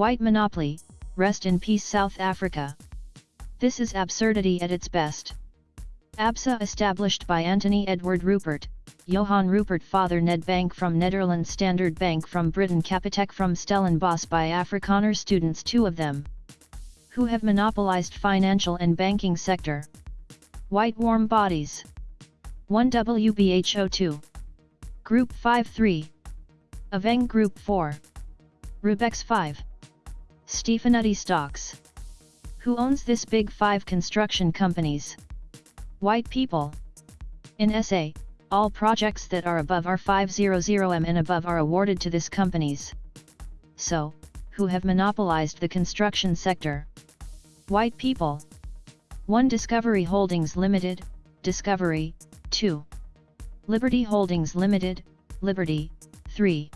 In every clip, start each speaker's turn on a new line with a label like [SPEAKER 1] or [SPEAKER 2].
[SPEAKER 1] White monopoly, rest in peace South Africa. This is absurdity at its best. ABSA established by Anthony Edward Rupert, Johan Rupert father Nedbank from Netherlands Standard Bank from Britain Capitec from Stellenbosch by Afrikaner students two of them. Who have monopolized financial and banking sector. White warm bodies. 1 WBHO2. Group 5-3. Aveng Group 4. Raubex 5. Stefanutti Stocks. Who owns this big 5 construction companies? White people. In SA, all projects that are above R500M and above are awarded to this companies. So, who have monopolized the construction sector? White people. 1 Discovery Holdings Limited, Discovery, 2. Liberty Holdings Limited, Liberty, 3.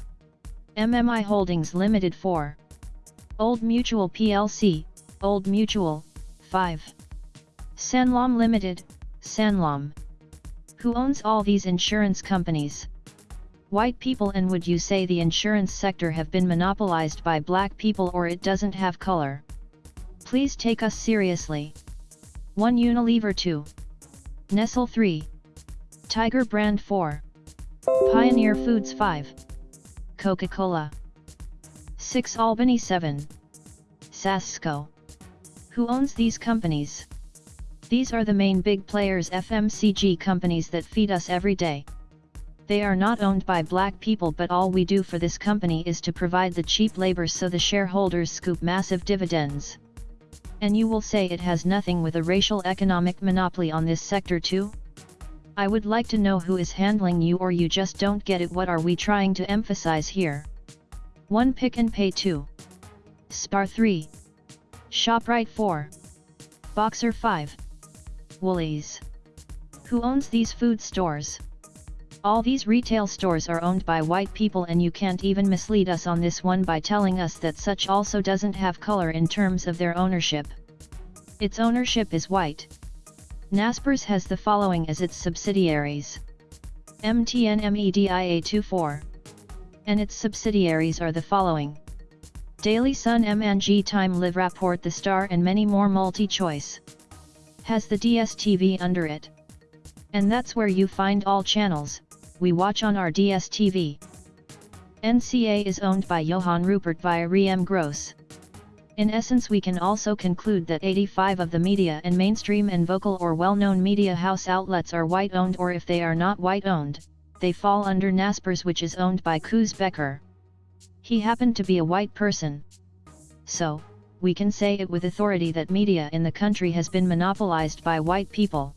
[SPEAKER 1] MMI Holdings Limited 4. Old Mutual PLC, Old Mutual, 5. Sanlam Limited, Sanlam. Who owns all these insurance companies? White people and would you say the insurance sector have been monopolized by black people or it doesn't have color? Please take us seriously. 1 Unilever 2. Nestle 3. Tiger Brand 4. Pioneer Foods 5. Coca-Cola. 6 Albany 7. Sasko. Who owns these companies? These are the main big players FMCG companies that feed us every day. They are not owned by black people but all we do for this company is to provide the cheap labor so the shareholders scoop massive dividends. And you will say it has nothing with a racial economic monopoly on this sector too? I would like to know who is handling you or you just don't get it what are we trying to emphasize here? 1 Pick n Pay 2. Spar 3. ShopRite 4. Boxer 5. Woolies. Who owns these food stores? All these retail stores are owned by white people and you can't even mislead us on this one by telling us that such also doesn't have color in terms of their ownership. Its ownership is white. Naspers has the following as its subsidiaries. MTN MEDIA 24. And its subsidiaries are the following. Daily Sun MNG Time Live Rapport The Star and many more MultiChoice. Has the DSTV under it. And that's where you find all channels, we watch on our DSTV. NCA is owned by Johan Rupert via Remgro. In essence we can also conclude that 85 of the media and mainstream and vocal or well-known media house outlets are white-owned or if they are not white-owned, they fall under Naspers which is owned by Koos Bekker. He happened to be a white person. So, we can say it with authority that media in the country has been monopolized by white people.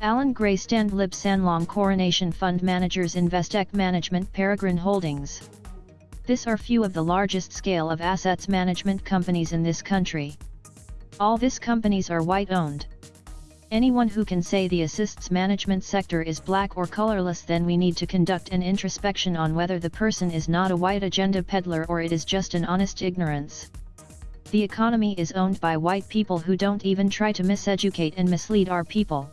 [SPEAKER 1] Allan Gray Stanlib Sanlam Coronation Fund Managers Investec Management Peregrine Holdings. This are few of the largest scale of assets management companies in this country. All these companies are white owned. Anyone who can say the assists management sector is black or colorless then we need to conduct an introspection on whether the person is not a white agenda peddler or it is just an honest ignorance. The economy is owned by white people who don't even try to miseducate and mislead our people.